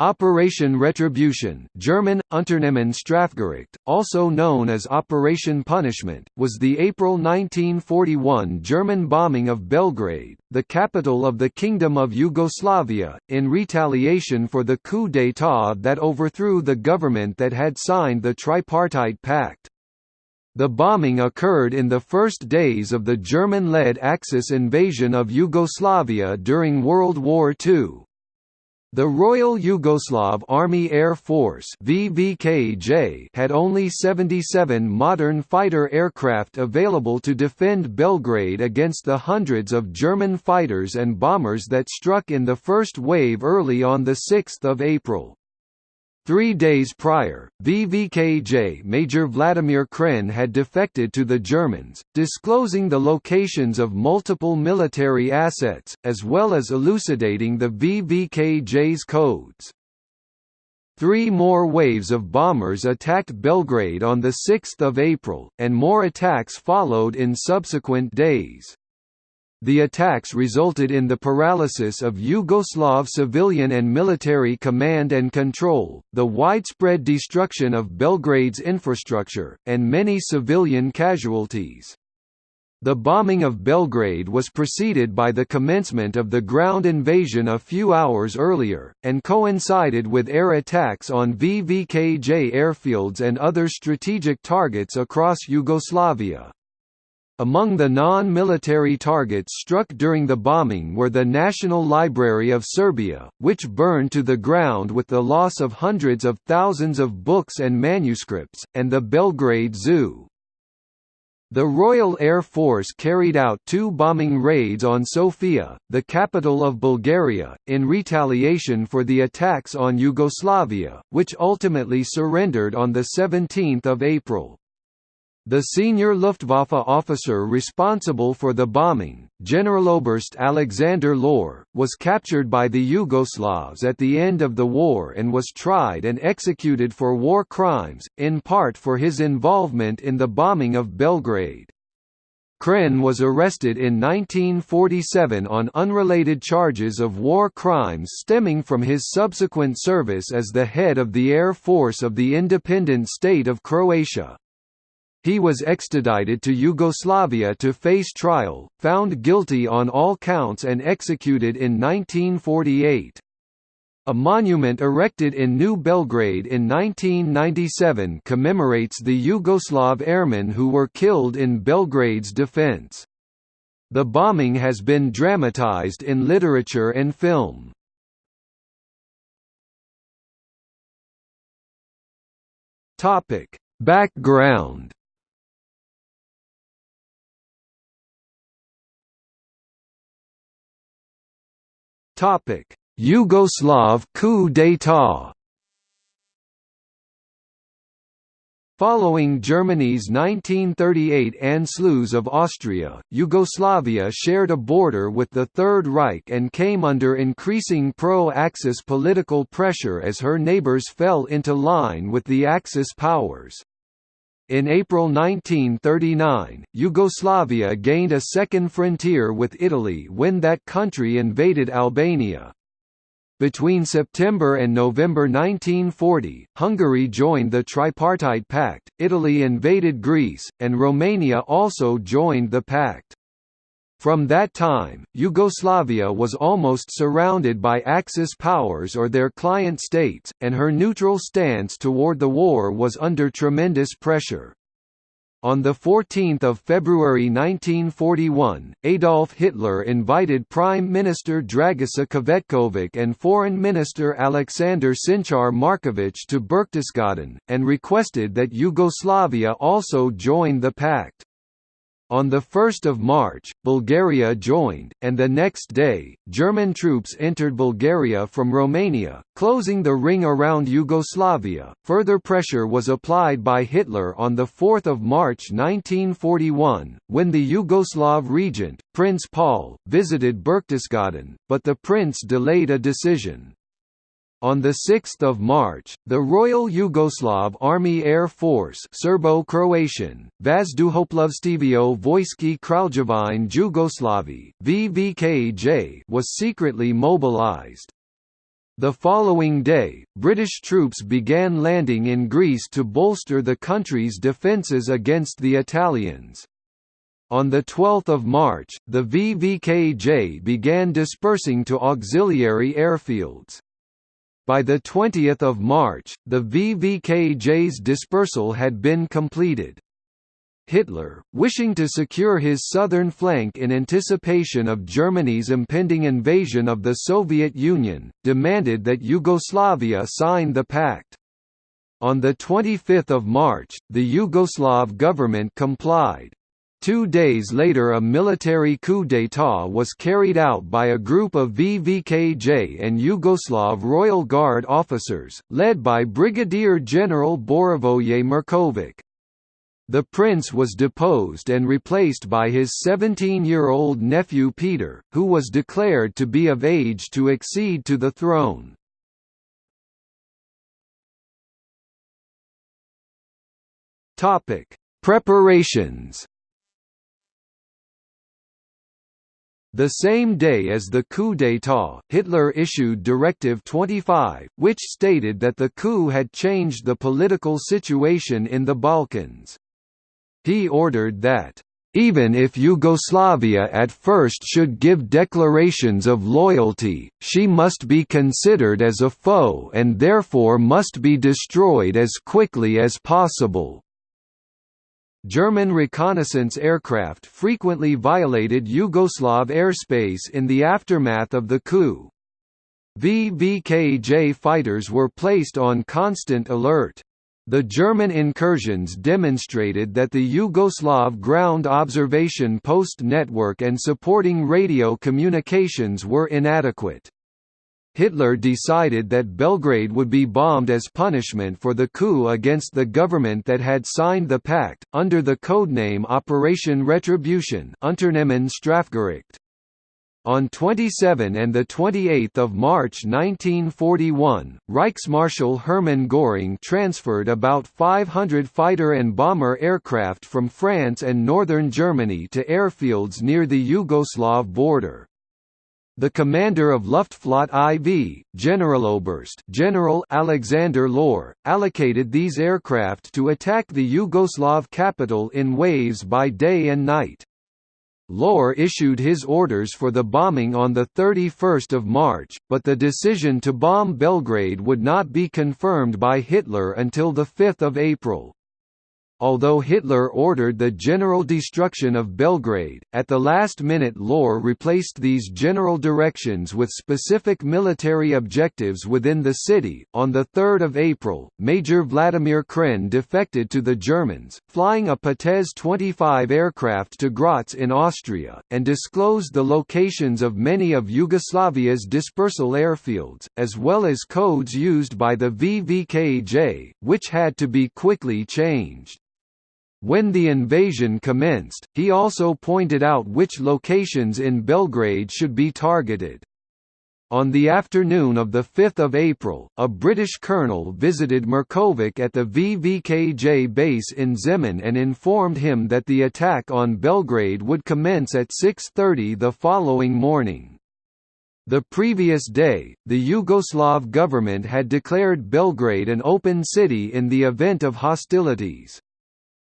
Operation Retribution German, Unternehmen Strafgericht, also known as Operation Punishment, was the April 1941 German bombing of Belgrade, the capital of the Kingdom of Yugoslavia, in retaliation for the coup d'état that overthrew the government that had signed the Tripartite Pact. The bombing occurred in the first days of the German-led Axis invasion of Yugoslavia during World War II. The Royal Yugoslav Army Air Force VVKJ had only 77 modern fighter aircraft available to defend Belgrade against the hundreds of German fighters and bombers that struck in the first wave early on 6 April. Three days prior, VVKJ Major Vladimir Kren had defected to the Germans, disclosing the locations of multiple military assets, as well as elucidating the VVKJ's codes. Three more waves of bombers attacked Belgrade on 6 April, and more attacks followed in subsequent days. The attacks resulted in the paralysis of Yugoslav civilian and military command and control, the widespread destruction of Belgrade's infrastructure, and many civilian casualties. The bombing of Belgrade was preceded by the commencement of the ground invasion a few hours earlier, and coincided with air attacks on VVKJ airfields and other strategic targets across Yugoslavia. Among the non-military targets struck during the bombing were the National Library of Serbia, which burned to the ground with the loss of hundreds of thousands of books and manuscripts, and the Belgrade Zoo. The Royal Air Force carried out two bombing raids on Sofia, the capital of Bulgaria, in retaliation for the attacks on Yugoslavia, which ultimately surrendered on 17 April. The senior Luftwaffe officer responsible for the bombing, Generaloberst Alexander Lohr, was captured by the Yugoslavs at the end of the war and was tried and executed for war crimes, in part for his involvement in the bombing of Belgrade. Kren was arrested in 1947 on unrelated charges of war crimes stemming from his subsequent service as the head of the Air Force of the independent state of Croatia. He was extradited to Yugoslavia to face trial, found guilty on all counts and executed in 1948. A monument erected in New Belgrade in 1997 commemorates the Yugoslav airmen who were killed in Belgrade's defense. The bombing has been dramatized in literature and film. Background Topic: Yugoslav coup d'état. Following Germany's 1938 Anschluss of Austria, Yugoslavia shared a border with the Third Reich and came under increasing pro-Axis political pressure as her neighbours fell into line with the Axis powers. In April 1939, Yugoslavia gained a second frontier with Italy when that country invaded Albania. Between September and November 1940, Hungary joined the Tripartite Pact, Italy invaded Greece, and Romania also joined the pact. From that time, Yugoslavia was almost surrounded by Axis powers or their client states, and her neutral stance toward the war was under tremendous pressure. On 14 February 1941, Adolf Hitler invited Prime Minister Dragiša Cvetković and Foreign Minister Alexander Cincar-Marković to Berchtesgaden, and requested that Yugoslavia also join the pact. On 1 March, Bulgaria joined, and the next day, German troops entered Bulgaria from Romania, closing the ring around Yugoslavia. Further pressure was applied by Hitler on 4 March 1941, when the Yugoslav regent, Prince Paul, visited Berchtesgaden, but the prince delayed a decision. On 6 March, the Royal Yugoslav Army Air Force Serbo-Croatian, Vazduhoplovstvo Vojske Kraljevine Jugoslavije VVKJ was secretly mobilized. The following day, British troops began landing in Greece to bolster the country's defences against the Italians. On 12 March, the VVKJ began dispersing to auxiliary airfields. By 20 March, the VVKJ's dispersal had been completed. Hitler, wishing to secure his southern flank in anticipation of Germany's impending invasion of the Soviet Union, demanded that Yugoslavia sign the pact. On 25 March, the Yugoslav government complied. Two days later a military coup d'état was carried out by a group of VVKJ and Yugoslav Royal Guard officers, led by Brigadier General Borivoje Mirković. The prince was deposed and replaced by his 17-year-old nephew Peter, who was declared to be of age to accede to the throne. Preparations The same day as the coup d'état, Hitler issued Directive 25, which stated that the coup had changed the political situation in the Balkans. He ordered that, "...even if Yugoslavia at first should give declarations of loyalty, she must be considered as a foe and therefore must be destroyed as quickly as possible." German reconnaissance aircraft frequently violated Yugoslav airspace in the aftermath of the coup. VVKJ fighters were placed on constant alert. The German incursions demonstrated that the Yugoslav ground observation post network and supporting radio communications were inadequate. Hitler decided that Belgrade would be bombed as punishment for the coup against the government that had signed the pact, under the codename Operation Retribution Unternehmen Strafgericht. On 27 and 28 March 1941, Reichsmarschall Hermann Göring transferred about 500 fighter and bomber aircraft from France and northern Germany to airfields near the Yugoslav border. The commander of Luftflotte IV, Generaloberst General Alexander Lohr, allocated these aircraft to attack the Yugoslav capital in waves by day and night. Lohr issued his orders for the bombing on 31 March, but the decision to bomb Belgrade would not be confirmed by Hitler until 5 April. Although Hitler ordered the general destruction of Belgrade, at the last minute Lohr replaced these general directions with specific military objectives within the city. On 3 April, Major Vladimir Kren defected to the Germans, flying a Potez 25 aircraft to Graz in Austria, and disclosed the locations of many of Yugoslavia's dispersal airfields, as well as codes used by the VVKJ, which had to be quickly changed. When the invasion commenced, he also pointed out which locations in Belgrade should be targeted. On the afternoon of 5 April, a British colonel visited Mirković at the VVKJ base in Zemun and informed him that the attack on Belgrade would commence at 6.30 the following morning. The previous day, the Yugoslav government had declared Belgrade an open city in the event of hostilities.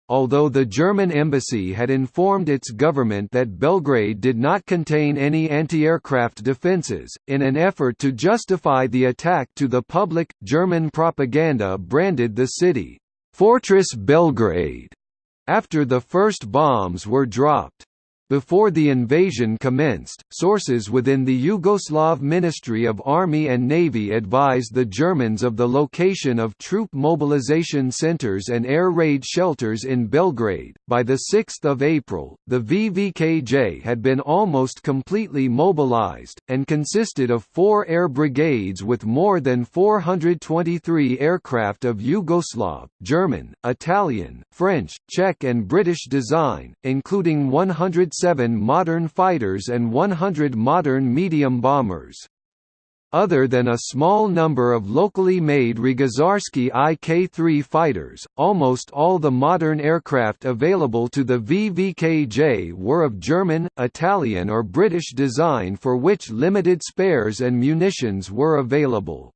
Although the German embassy had informed its government that Belgrade did not contain any anti-aircraft defences, in an effort to justify the attack to the public, German propaganda branded the city, "'Fortress Belgrade' after the first bombs were dropped. Before the invasion commenced, sources within the Yugoslav Ministry of Army and Navy advised the Germans of the location of troop mobilization centers and air raid shelters in Belgrade. By the 6th of April, the VVKJ had been almost completely mobilized and consisted of 4 air brigades with more than 423 aircraft of Yugoslav, German, Italian, French, Czech and British design, including 100 seven modern fighters and 100 modern medium bombers. Other than a small number of locally made Rogožarski IK-3 fighters, almost all the modern aircraft available to the VVKJ were of German, Italian or British design for which limited spares and munitions were available.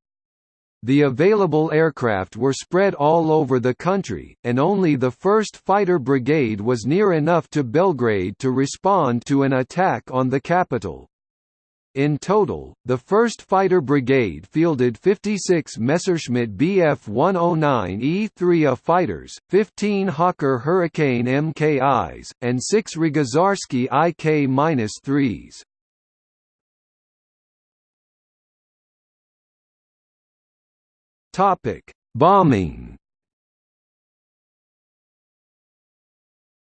The available aircraft were spread all over the country, and only the 1st Fighter Brigade was near enough to Belgrade to respond to an attack on the capital. In total, the 1st Fighter Brigade fielded 56 Messerschmitt Bf 109E3A fighters, 15 Hawker Hurricane MKIs, and 6 Rogožarski IK-3s. Bombing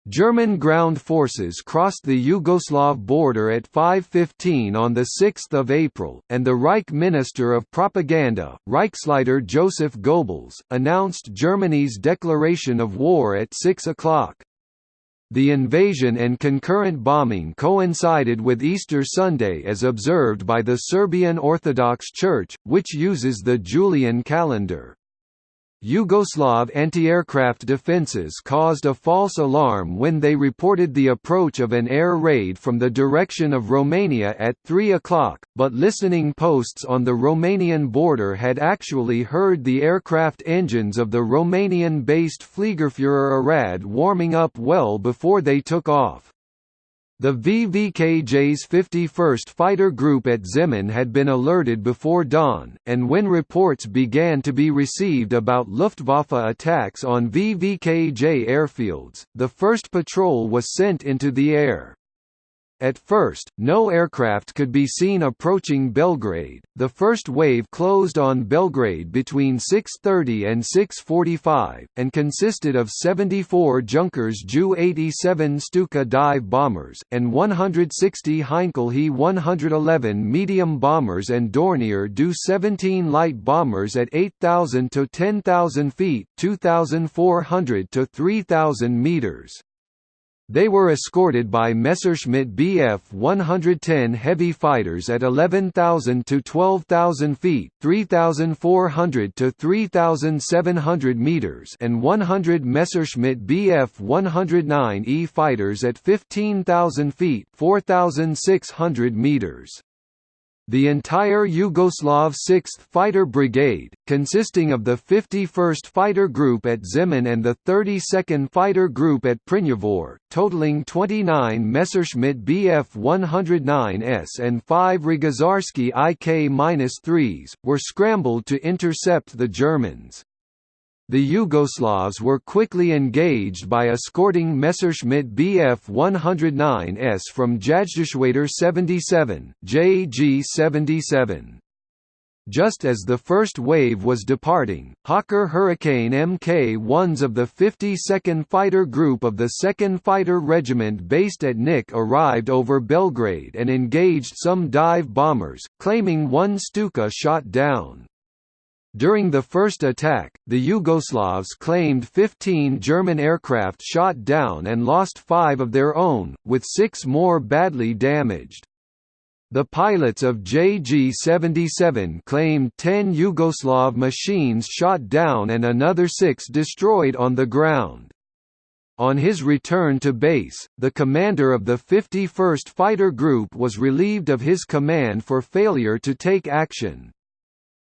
German ground forces crossed the Yugoslav border at 5.15 on 6 April, and the Reich Minister of Propaganda, Reichsleiter Joseph Goebbels, announced Germany's declaration of war at 6 o'clock. The invasion and concurrent bombing coincided with Easter Sunday as observed by the Serbian Orthodox Church, which uses the Julian calendar. Yugoslav anti-aircraft defences caused a false alarm when they reported the approach of an air raid from the direction of Romania at 3 o'clock, but listening posts on the Romanian border had actually heard the aircraft engines of the Romanian-based Fliegerführer Arad warming up well before they took off. The VVKJ's 51st Fighter Group at Zemun had been alerted before dawn, and when reports began to be received about Luftwaffe attacks on VVKJ airfields, the first patrol was sent into the air. At first, no aircraft could be seen approaching Belgrade. The first wave closed on Belgrade between 6:30 and 6:45 and consisted of 74 Junkers Ju-87 Stuka dive bombers and 160 Heinkel He-111 medium bombers and Dornier Do-17 light bombers at 8,000 to 10,000 feet, 2,400 to 3,000 meters. They were escorted by Messerschmitt Bf 110 heavy fighters at 11,000 to 12,000 feet, 3,400 to 3,700 meters, and 100 Messerschmitt Bf 109E fighters at 15,000 feet, 4,600 meters. The entire Yugoslav 6th Fighter Brigade, consisting of the 51st Fighter Group at Zemun and the 32nd Fighter Group at Prnjavor, totaling 29 Messerschmitt Bf 109s and 5 Rogožarski IK-3s, were scrambled to intercept the Germans. The Yugoslavs were quickly engaged by escorting Messerschmitt Bf 109s from Jagdgeschwader 77, JG 77. Just as the first wave was departing, Hawker Hurricane Mk-1s of the 52nd Fighter Group of the 2nd Fighter Regiment based at Niš arrived over Belgrade and engaged some dive bombers, claiming one Stuka shot down. During the first attack, the Yugoslavs claimed 15 German aircraft shot down and lost five of their own, with six more badly damaged. The pilots of JG-77 claimed 10 Yugoslav machines shot down and another six destroyed on the ground. On his return to base, the commander of the 51st Fighter Group was relieved of his command for failure to take action.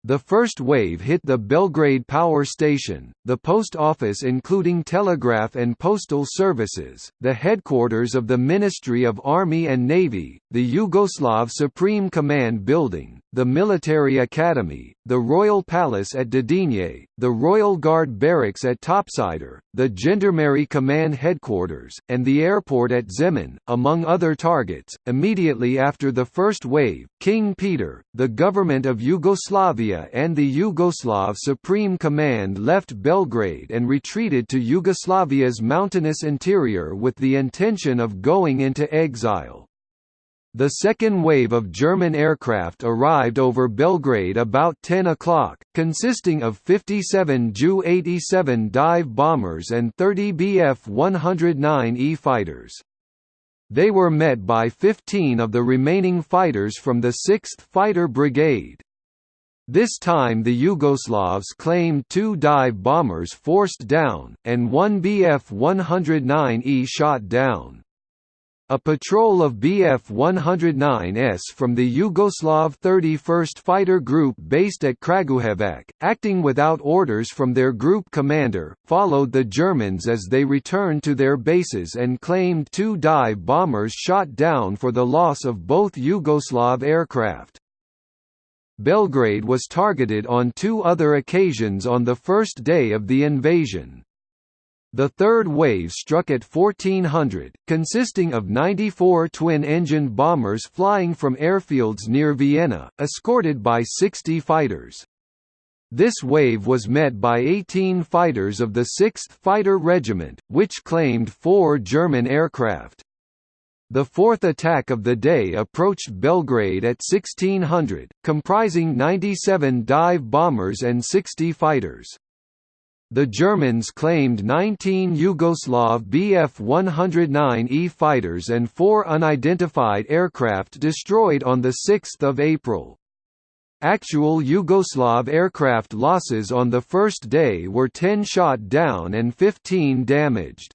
The first wave hit the Belgrade power station, the post office including telegraph and postal services, the headquarters of the Ministry of Army and Navy, the Yugoslav Supreme Command Building, the Military Academy, the Royal Palace at Dedinje, the Royal Guard Barracks at Topčider, the Gendarmerie Command Headquarters, and the airport at Zemun, among other targets. Immediately after the first wave, King Peter, the government of Yugoslavia, and the Yugoslav Supreme Command left Belgrade and retreated to Yugoslavia's mountainous interior with the intention of going into exile. The second wave of German aircraft arrived over Belgrade about 10 o'clock, consisting of 57 Ju-87 dive bombers and 30 Bf-109E fighters. They were met by 15 of the remaining fighters from the 6th Fighter Brigade. This time the Yugoslavs claimed two dive bombers forced down, and one Bf-109E shot down. A patrol of Bf-109s from the Yugoslav 31st Fighter Group based at Kragujevac, acting without orders from their group commander, followed the Germans as they returned to their bases and claimed two dive bombers shot down for the loss of both Yugoslav aircraft. Belgrade was targeted on two other occasions on the first day of the invasion. The third wave struck at 1400, consisting of 94 twin-engined bombers flying from airfields near Vienna, escorted by 60 fighters. This wave was met by 18 fighters of the 6th Fighter Regiment, which claimed four German aircraft. The fourth attack of the day approached Belgrade at 1600, comprising 97 dive bombers and 60 fighters. The Germans claimed 19 Yugoslav Bf-109E fighters and four unidentified aircraft destroyed on 6 April. Actual Yugoslav aircraft losses on the first day were 10 shot down and 15 damaged.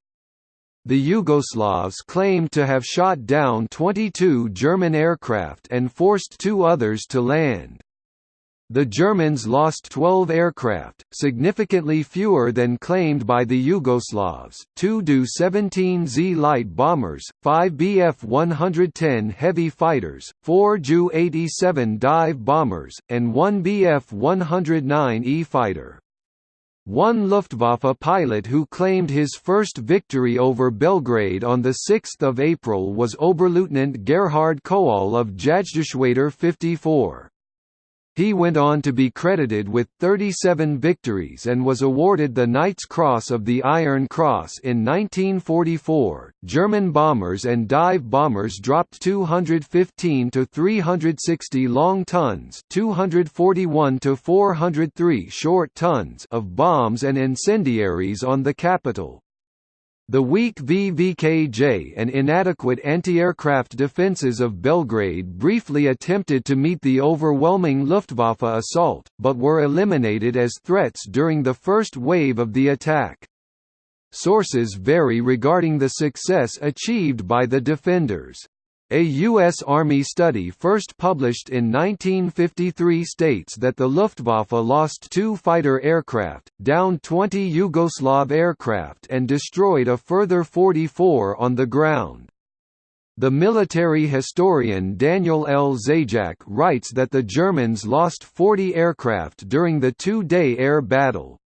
The Yugoslavs claimed to have shot down 22 German aircraft and forced two others to land. The Germans lost 12 aircraft, significantly fewer than claimed by the Yugoslavs, two Do-17Z light bombers, five Bf-110 heavy fighters, four Ju-87 dive bombers, and one Bf-109E fighter. One Luftwaffe pilot who claimed his first victory over Belgrade on 6 April was Oberleutnant Gerhard Koall of Jagdgeschwader 54. He went on to be credited with 37 victories and was awarded the Knight's Cross of the Iron Cross in 1944. German bombers and dive bombers dropped 215 to 360 long tons, 241 to 403 short tons of bombs and incendiaries on the capital. The weak VVKJ and inadequate anti-aircraft defences of Belgrade briefly attempted to meet the overwhelming Luftwaffe assault, but were eliminated as threats during the first wave of the attack. Sources vary regarding the success achieved by the defenders. A U.S. Army study first published in 1953 states that the Luftwaffe lost two fighter aircraft, downed 20 Yugoslav aircraft and destroyed a further 44 on the ground. The military historian Daniel L. Zajac writes that the Germans lost 40 aircraft during the two-day air battle.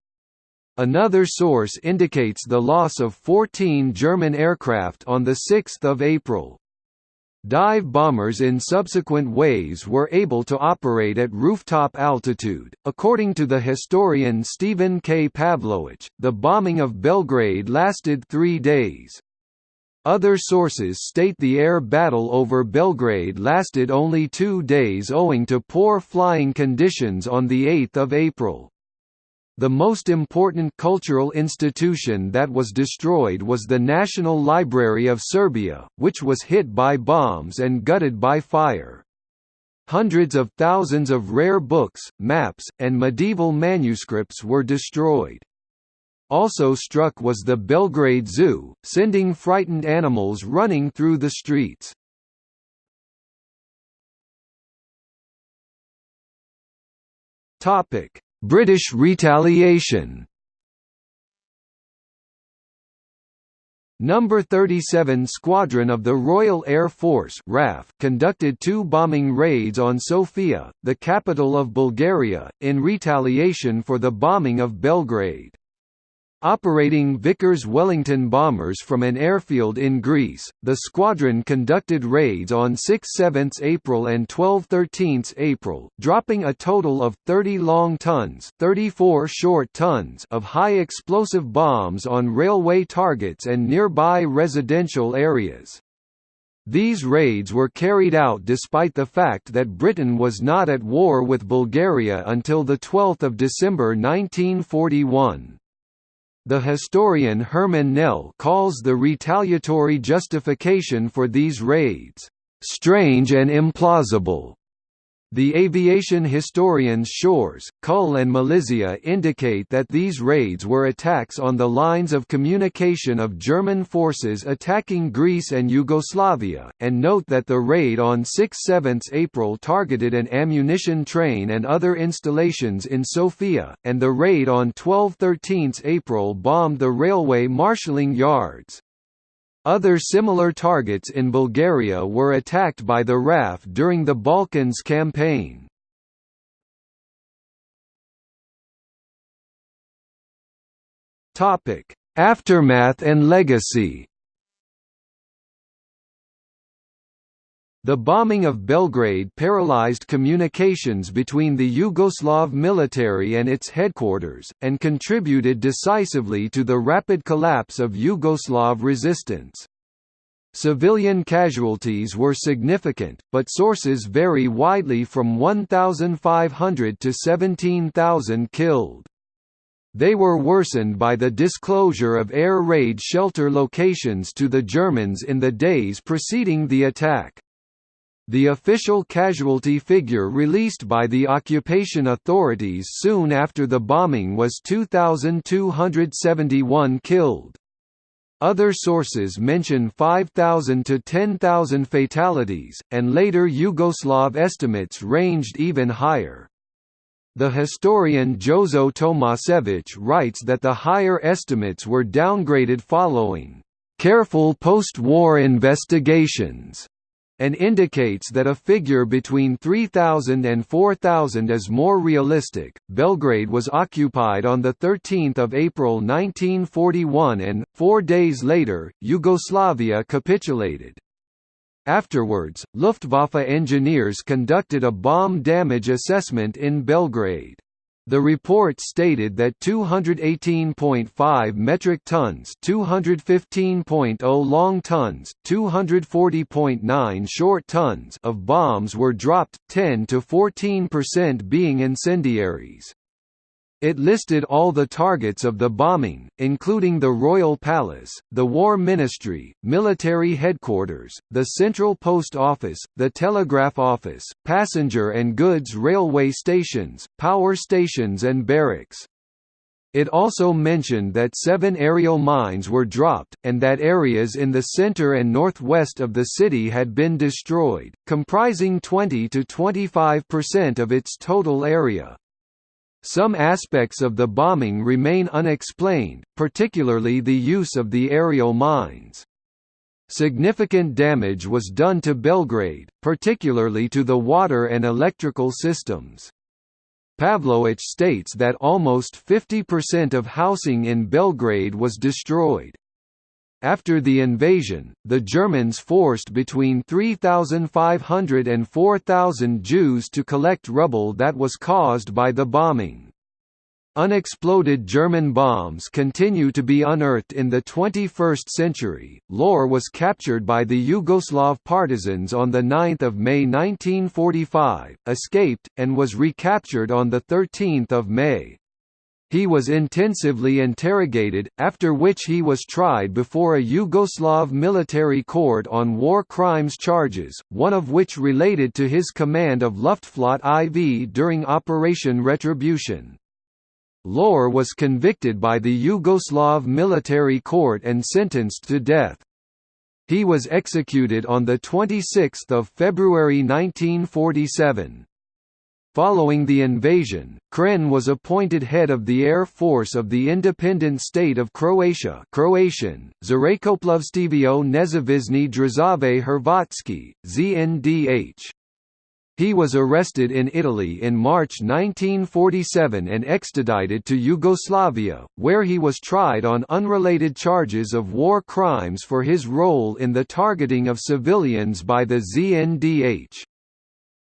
Another source indicates the loss of 14 German aircraft on 6 April. Dive bombers in subsequent waves were able to operate at rooftop altitude. According to the historian Stephen K. Pavlowitch, the bombing of Belgrade lasted three days. Other sources state the air battle over Belgrade lasted only two days owing to poor flying conditions on 8 April. The most important cultural institution that was destroyed was the National Library of Serbia, which was hit by bombs and gutted by fire. Hundreds of thousands of rare books, maps, and medieval manuscripts were destroyed. Also struck was the Belgrade Zoo, sending frightened animals running through the streets. Topic: British retaliation Number 37 Squadron of the Royal Air Force RAF conducted two bombing raids on Sofia, the capital of Bulgaria, in retaliation for the bombing of Belgrade. Operating Vickers-Wellington bombers from an airfield in Greece, the squadron conducted raids on 6–7 April and 12–13 April, dropping a total of 30 long tons 34 short tons of high explosive bombs on railway targets and nearby residential areas. These raids were carried out despite the fact that Britain was not at war with Bulgaria until 12 December 1941. The historian Herman Nell calls the retaliatory justification for these raids, "...strange and implausible." The aviation historians Shores, Cull and Malizia indicate that these raids were attacks on the lines of communication of German forces attacking Greece and Yugoslavia, and note that the raid on 6–7 April targeted an ammunition train and other installations in Sofia, and the raid on 12–13 April bombed the railway marshalling yards. Other similar targets in Bulgaria were attacked by the RAF during the Balkans campaign. Aftermath and legacy The bombing of Belgrade paralyzed communications between the Yugoslav military and its headquarters, and contributed decisively to the rapid collapse of Yugoslav resistance. Civilian casualties were significant, but sources vary widely from 1,500 to 17,000 killed. They were worsened by the disclosure of air raid shelter locations to the Germans in the days preceding the attack. The official casualty figure released by the occupation authorities soon after the bombing was 2,271 killed. Other sources mention 5,000 to 10,000 fatalities, and later Yugoslav estimates ranged even higher. The historian Jozo Tomasevich writes that the higher estimates were downgraded following careful post-war investigations and indicates that a figure between 3,000 and 4,000 is more realistic. Belgrade was occupied on the 13th of April 1941 and 4 days later Yugoslavia capitulated. Afterwards, Luftwaffe engineers conducted a bomb damage assessment in Belgrade. The report stated that 218.5 metric tons 215.0 long tons, 240.9 short tons of bombs were dropped, 10 to 14% being incendiaries. It listed all the targets of the bombing, including the Royal Palace, the War Ministry, military headquarters, the Central Post Office, the Telegraph Office, passenger and goods railway stations, power stations and barracks. It also mentioned that seven aerial mines were dropped, and that areas in the center and northwest of the city had been destroyed, comprising 20 to 25% of its total area. Some aspects of the bombing remain unexplained, particularly the use of the aerial mines. Significant damage was done to Belgrade, particularly to the water and electrical systems. Pavlowitch states that almost 50% of housing in Belgrade was destroyed. After the invasion, the Germans forced between 3,500 and 4,000 Jews to collect rubble that was caused by the bombing. Unexploded German bombs continue to be unearthed in the 21st century. Lohr was captured by the Yugoslav partisans on 9 May 1945, escaped, and was recaptured on 13 May. He was intensively interrogated, after which he was tried before a Yugoslav military court on war crimes charges, one of which related to his command of Luftflotte IV during Operation Retribution. Lohr was convicted by the Yugoslav military court and sentenced to death. He was executed on 26 February 1947. Following the invasion, Kren was appointed head of the Air Force of the independent state of Croatia Croatian, Države Hrvatski, ZNDH. He was arrested in Italy in March 1947 and extradited to Yugoslavia, where he was tried on unrelated charges of war crimes for his role in the targeting of civilians by the ZNDH.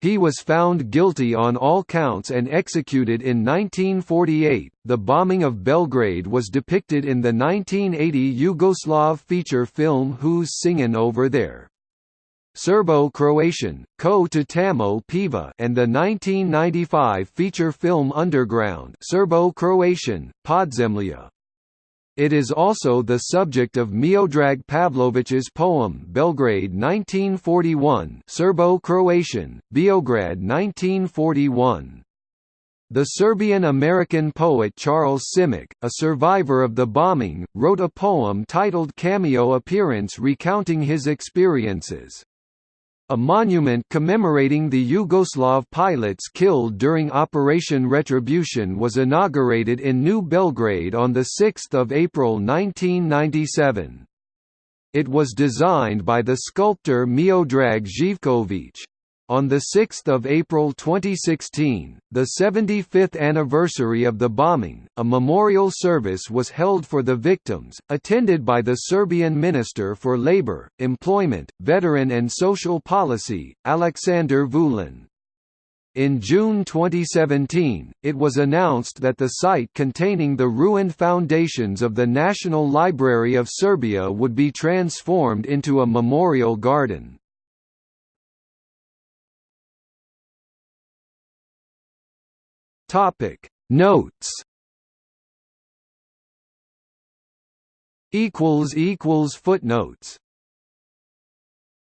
He was found guilty on all counts and executed in 1948. The bombing of Belgrade was depicted in the 1980 Yugoslav feature film Who's Singin' Over There? Serbo-Croatian, Ko to Tamo Peva and the 1995 feature film Underground Serbo-Croatian, Podzemlja. It is also the subject of Miodrag Pavlović's poem Belgrade 1941 Serbo-Croatian, Beograd 1941. The Serbian-American poet Charles Simic, a survivor of the bombing, wrote a poem titled Cameo Appearance recounting his experiences. A monument commemorating the Yugoslav pilots killed during Operation Retribution was inaugurated in New Belgrade on 6 April 1997. It was designed by the sculptor Miodrag Živković. On 6 April 2016, the 75th anniversary of the bombing, a memorial service was held for the victims, attended by the Serbian Minister for Labour, Employment, Veteran and Social Policy, Aleksandar Vulin. In June 2017, it was announced that the site containing the ruined foundations of the National Library of Serbia would be transformed into a memorial garden. Topic. Notes. Equals equals footnotes